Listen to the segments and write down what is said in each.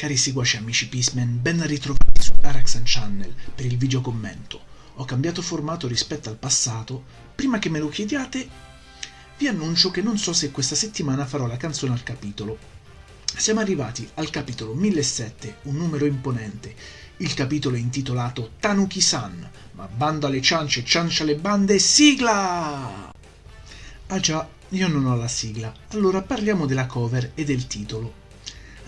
Cari seguaci amici Peaceman, ben ritrovati su Araxan Channel per il video commento. Ho cambiato formato rispetto al passato. Prima che me lo chiediate, vi annuncio che non so se questa settimana farò la canzone al capitolo. Siamo arrivati al capitolo 1007, un numero imponente. Il capitolo è intitolato Tanuki-san, ma bando alle ciance, ciancia alle bande, sigla! Ah già, io non ho la sigla, allora parliamo della cover e del titolo.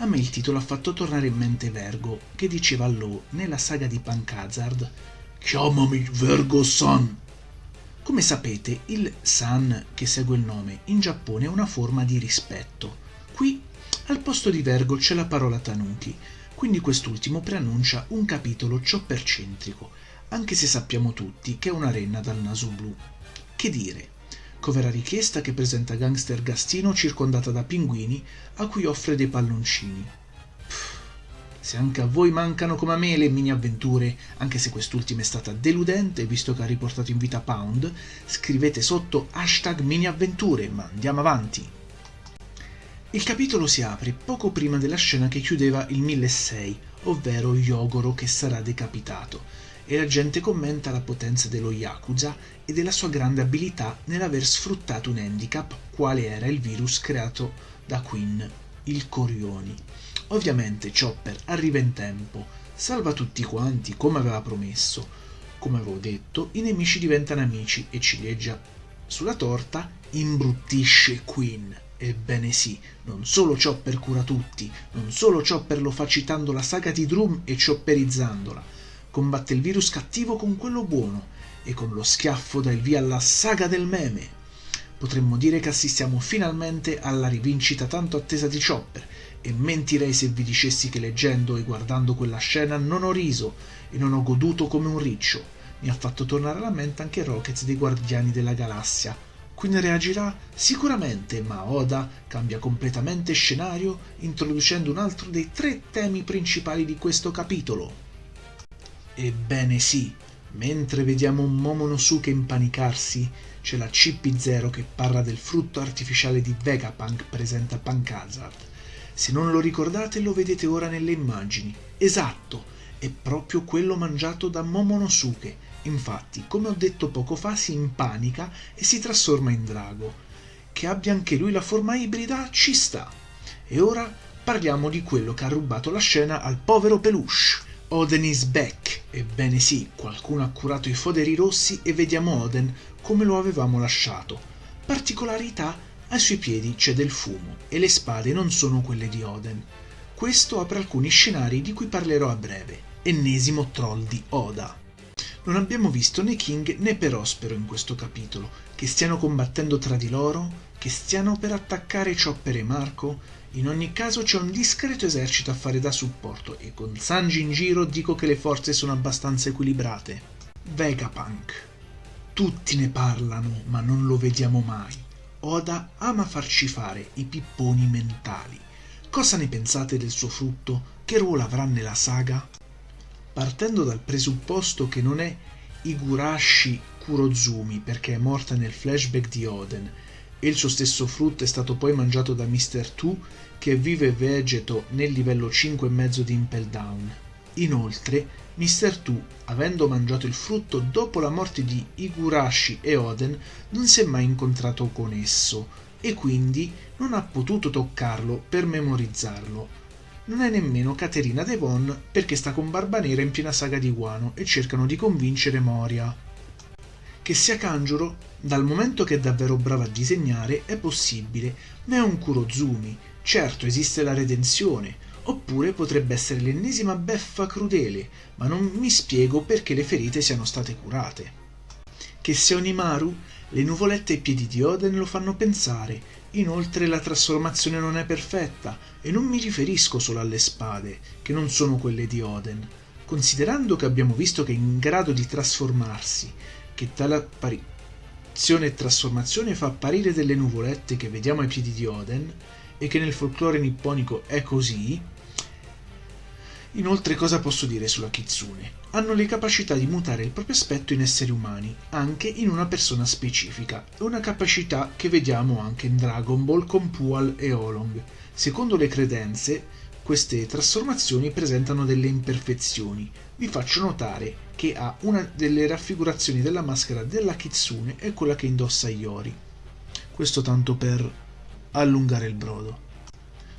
A me il titolo ha fatto tornare in mente Vergo, che diceva a Lo nella saga di Pankazard Chiamami Vergo-san! Come sapete, il san che segue il nome in Giappone è una forma di rispetto. Qui al posto di Vergo c'è la parola Tanuki, quindi quest'ultimo preannuncia un capitolo cioppercentrico, anche se sappiamo tutti che è una renna dal naso blu. Che dire? Covera richiesta che presenta gangster Gastino circondata da pinguini a cui offre dei palloncini. Pff, se anche a voi mancano come a me le mini avventure, anche se quest'ultima è stata deludente visto che ha riportato in vita Pound, scrivete sotto hashtag mini avventure, ma andiamo avanti. Il capitolo si apre poco prima della scena che chiudeva il 1006, ovvero Yogoro che sarà decapitato, e la gente commenta la potenza dello Yakuza e della sua grande abilità nell'aver sfruttato un handicap quale era il virus creato da Queen, il Corioni. Ovviamente Chopper arriva in tempo, salva tutti quanti come aveva promesso. Come avevo detto, i nemici diventano amici e ciliegia sulla torta imbruttisce Queen. Ebbene sì, non solo Chopper cura tutti, non solo Chopper lo fa citando la saga di Drum e chopperizzandola, combatte il virus cattivo con quello buono e con lo schiaffo dà il via alla saga del meme. Potremmo dire che assistiamo finalmente alla rivincita tanto attesa di Chopper e mentirei se vi dicessi che leggendo e guardando quella scena non ho riso e non ho goduto come un riccio. Mi ha fatto tornare alla mente anche Rocket dei Guardiani della Galassia, Queen reagirà? Sicuramente, ma Oda cambia completamente scenario introducendo un altro dei tre temi principali di questo capitolo. Ebbene sì, mentre vediamo Momonosuke impanicarsi, c'è la CP0 che parla del frutto artificiale di Vegapunk presente a Pankazard. Se non lo ricordate lo vedete ora nelle immagini. Esatto, è proprio quello mangiato da Momonosuke Infatti, come ho detto poco fa, si impanica e si trasforma in drago. Che abbia anche lui la forma ibrida ci sta. E ora parliamo di quello che ha rubato la scena al povero Peluche. Oden is back. Ebbene sì, qualcuno ha curato i foderi rossi e vediamo Oden come lo avevamo lasciato. Particolarità, ai suoi piedi c'è del fumo e le spade non sono quelle di Oden. Questo apre alcuni scenari di cui parlerò a breve. Ennesimo troll di Oda. Non abbiamo visto né King né Perospero in questo capitolo, che stiano combattendo tra di loro, che stiano per attaccare Chopper e Marco. In ogni caso c'è un discreto esercito a fare da supporto e con Sanji in giro dico che le forze sono abbastanza equilibrate. Vegapunk. Tutti ne parlano, ma non lo vediamo mai. Oda ama farci fare i pipponi mentali. Cosa ne pensate del suo frutto? Che ruolo avrà nella saga? Partendo dal presupposto che non è Higurashi Kurozumi perché è morta nel flashback di Oden e il suo stesso frutto è stato poi mangiato da Mr. Tu che vive e vegeto nel livello 5,5 di Impel Down. Inoltre, Mr. Tu, avendo mangiato il frutto dopo la morte di Higurashi e Oden, non si è mai incontrato con esso e quindi non ha potuto toccarlo per memorizzarlo non è nemmeno Caterina Devon perché sta con Barba Nera in piena saga di Guano e cercano di convincere Moria. Che sia Kanjuro, dal momento che è davvero brava a disegnare, è possibile, ma è un Kurozumi. Certo esiste la redenzione, oppure potrebbe essere l'ennesima beffa crudele, ma non mi spiego perché le ferite siano state curate. Che sia Onimaru, le nuvolette ai piedi di Oden lo fanno pensare Inoltre la trasformazione non è perfetta e non mi riferisco solo alle spade, che non sono quelle di Oden. Considerando che abbiamo visto che è in grado di trasformarsi, che tale apparizione e trasformazione fa apparire delle nuvolette che vediamo ai piedi di Oden, e che nel folklore nipponico è così, Inoltre cosa posso dire sulla Kitsune? Hanno le capacità di mutare il proprio aspetto in esseri umani, anche in una persona specifica, una capacità che vediamo anche in Dragon Ball con Pual e Olong. Secondo le credenze, queste trasformazioni presentano delle imperfezioni. Vi faccio notare che ha una delle raffigurazioni della maschera della Kitsune è quella che indossa Iori. Questo tanto per allungare il brodo.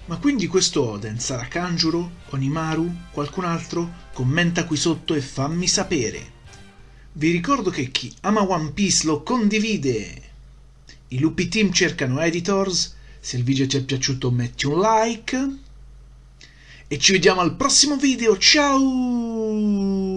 Ma quindi questo Oden sarà Kanjuro, Onimaru, qualcun altro? Commenta qui sotto e fammi sapere. Vi ricordo che chi ama One Piece lo condivide. I lupi team cercano editors. Se il video ti è piaciuto metti un like. E ci vediamo al prossimo video. Ciao!